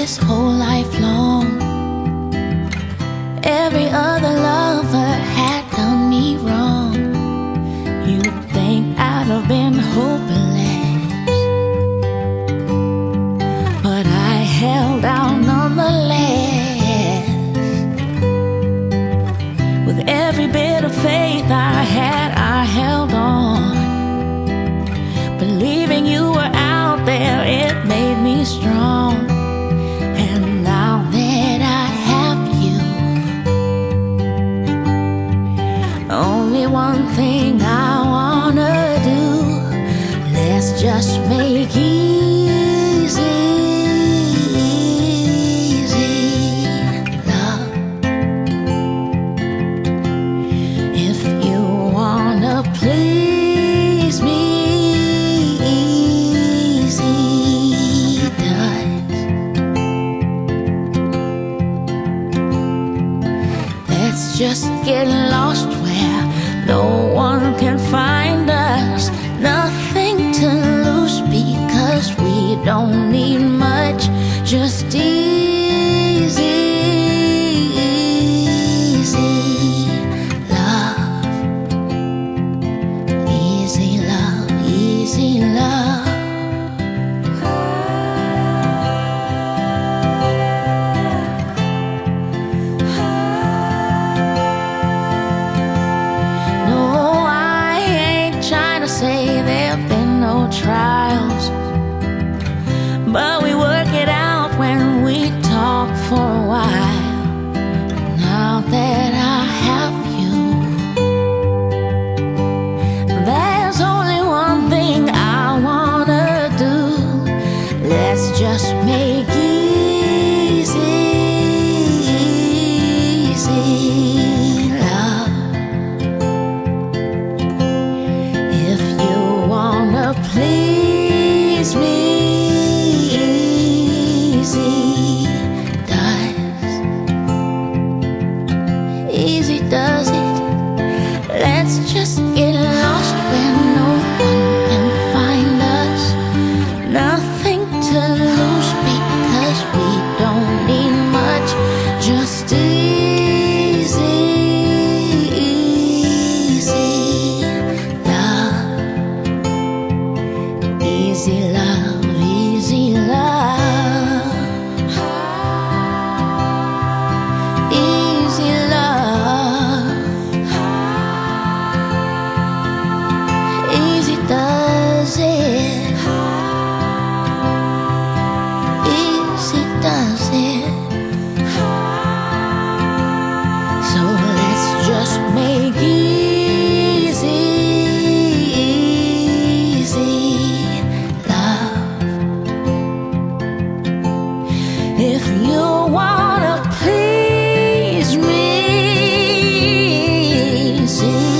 this whole life long. Every other lover had done me wrong. You'd think I'd have been hopeless, but I held out nonetheless. With every bit of faith I had, I held on. Believing you just make easy, easy love. If you wanna please me, easy does. Let's just get lost where no one easy does it? Let's just get lost where no one can find us. Nothing to lose because we don't need much. Just easy, easy love, easy love. You